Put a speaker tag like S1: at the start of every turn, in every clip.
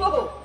S1: ป้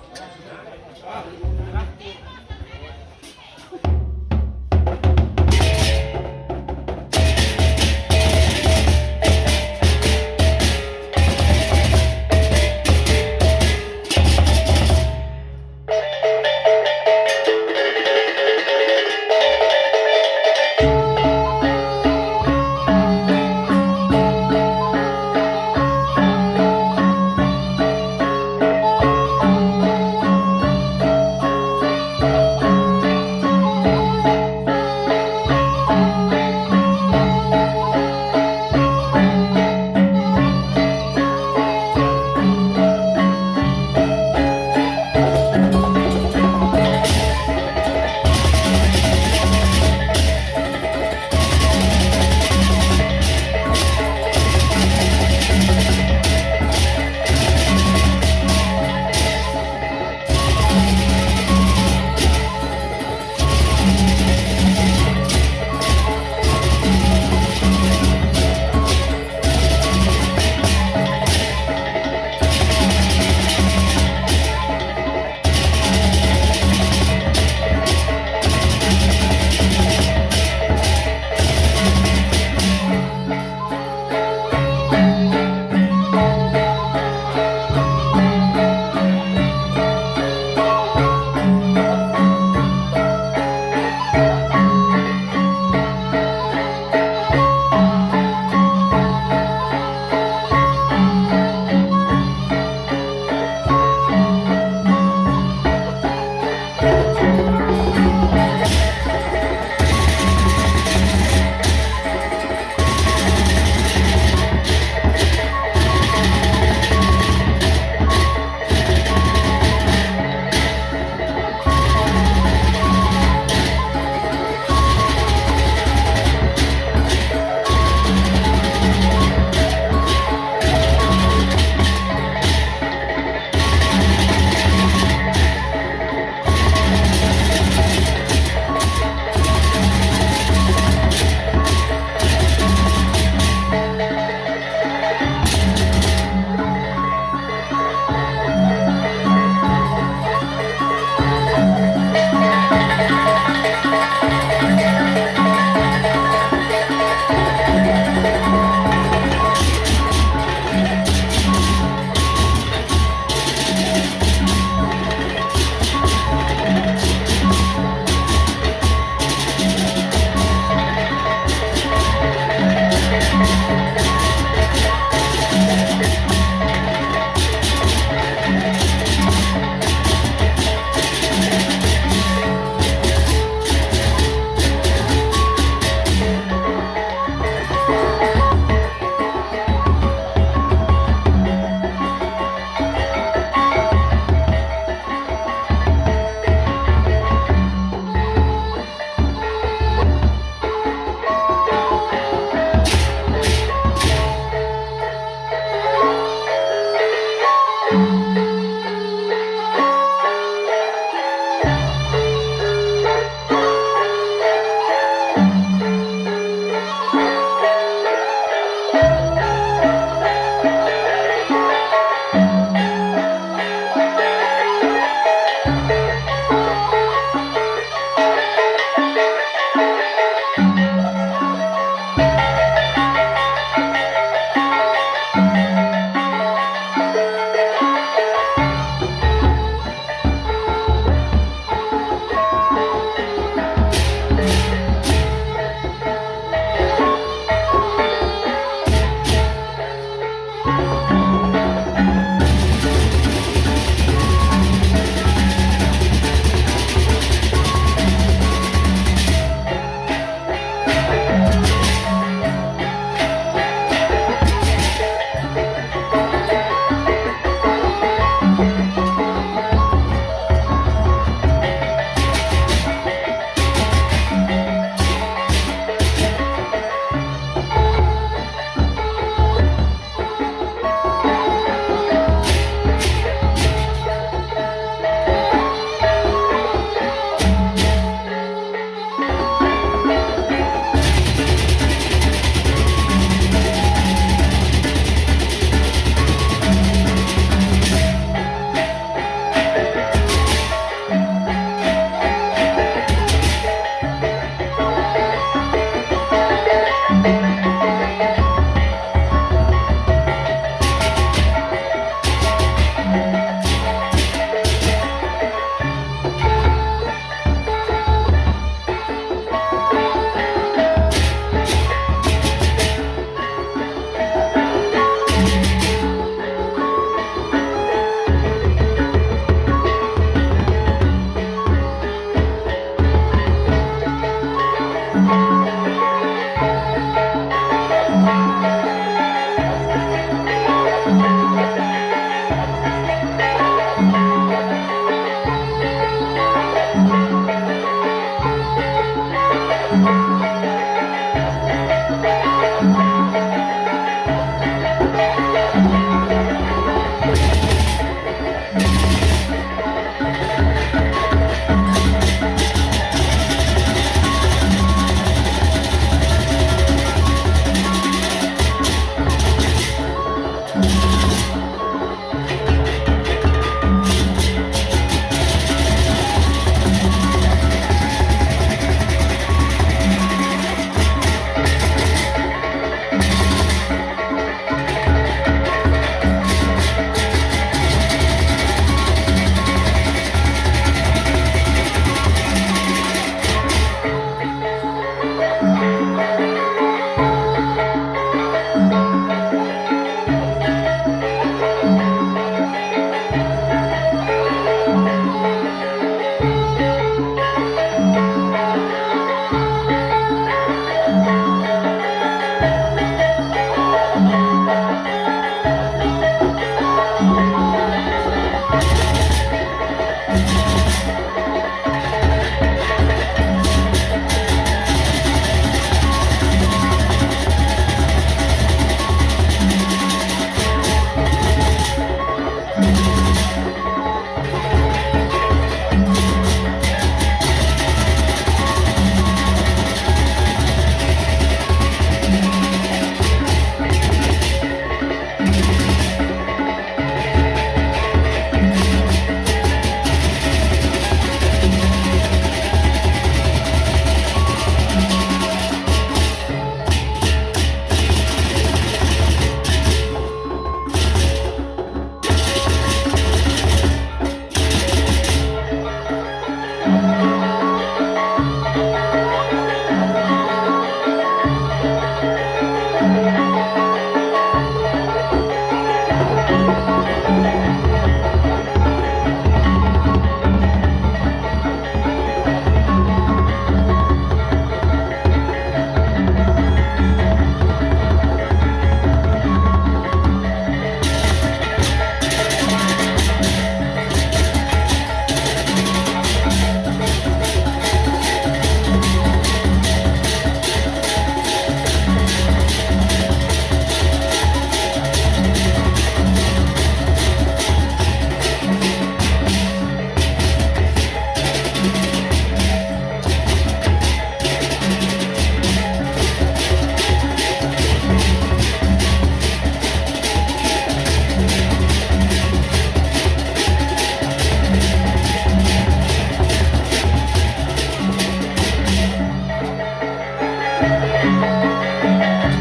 S2: Música